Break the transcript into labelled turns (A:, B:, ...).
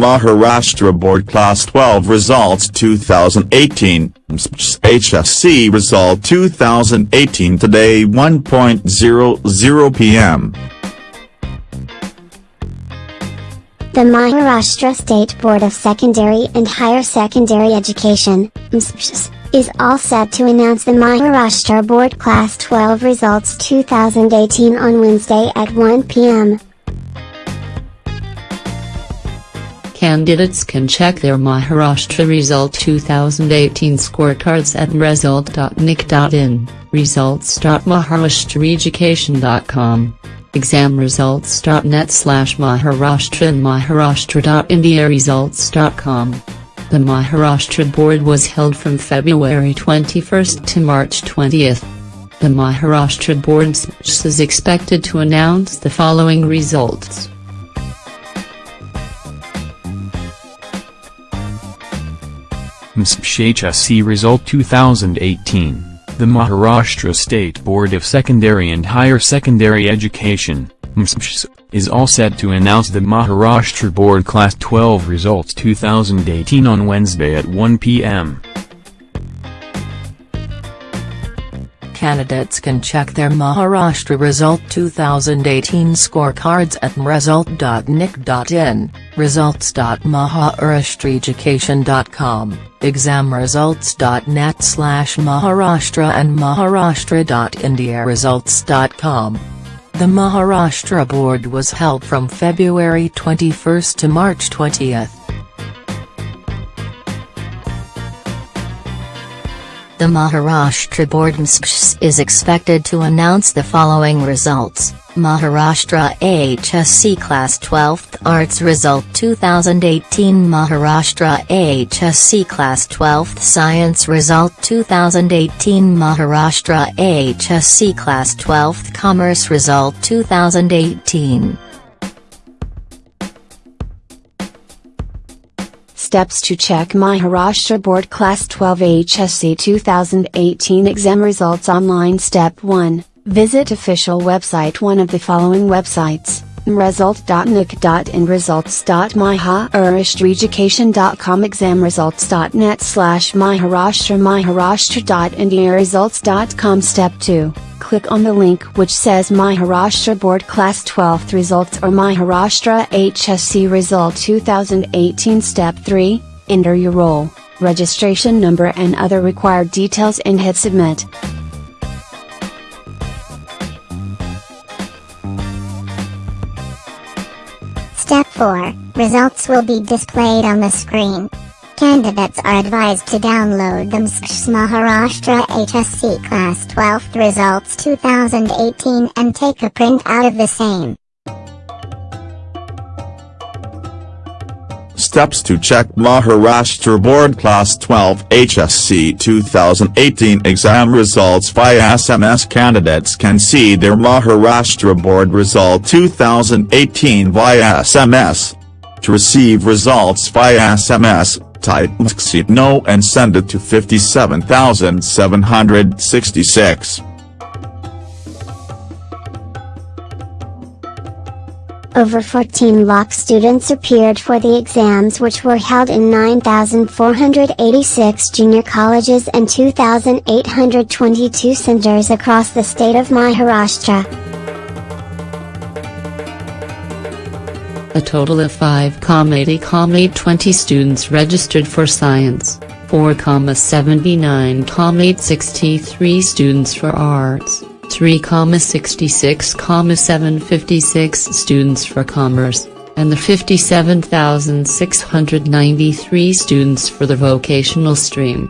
A: Maharashtra Board Class 12 Results 2018, HSC Result 2018 Today 1.00 p.m.
B: The Maharashtra State Board of Secondary and Higher Secondary Education, is all set to announce the Maharashtra Board Class 12 results 2018 on Wednesday at 1 p.m.
C: Candidates can check their Maharashtra Result 2018 scorecards at result.nic.in, results.maharashtraeducation.com, examresults.net slash Maharashtra and maharashtra.indiaresults.com. The Maharashtra board was held from February 21 to March 20. The Maharashtra board is expected to announce the following results.
D: MSPHSC Result 2018, the Maharashtra State Board of Secondary and Higher Secondary Education, MSPS, is all set to announce the Maharashtra Board Class 12 results 2018 on Wednesday at 1 p.m.
E: Candidates can check their Maharashtra Result 2018 scorecards at result.nic.in, results.maharashtraeducation.com, examresults.net slash Maharashtra and maharashtra.indiaresults.com. The Maharashtra Board was held from February 21 to March 20. The Maharashtra Board is expected to announce the following results. Maharashtra HSC Class 12th Arts Result 2018 Maharashtra HSC Class 12th Science Result 2018 Maharashtra HSC Class 12th Commerce Result 2018
F: Steps to check Maharashtra Board Class 12 HSC 2018 exam results online. Step 1, visit official website. One of the following websites, result.nic.in results.maharashtraeducation.com examresults.net slash maharashtra maharashtra.indiaresults.com Step 2 click on the link which says Maharashtra Board Class 12th Results or Maharashtra HSC Result 2018 Step 3, enter your roll, registration number and other required details and hit submit.
B: 4, results will be displayed on the screen. Candidates are advised to download the Maharashtra HSC Class 12th Results 2018 and take a print out of the same.
A: Steps to check Maharashtra Board Class 12 HSC 2018 exam results via SMS Candidates can see their Maharashtra Board Result 2018 via SMS. To receive results via SMS, type no and send it to 57766.
B: Over 14 lakh students appeared for the exams which were held in 9,486 junior colleges and 2,822 centers across the state of Maharashtra.
C: A total of 5,80,20 students registered for science, 4,79,63 students for arts, 3,66,756 students for commerce, and the 57,693 students for the vocational stream.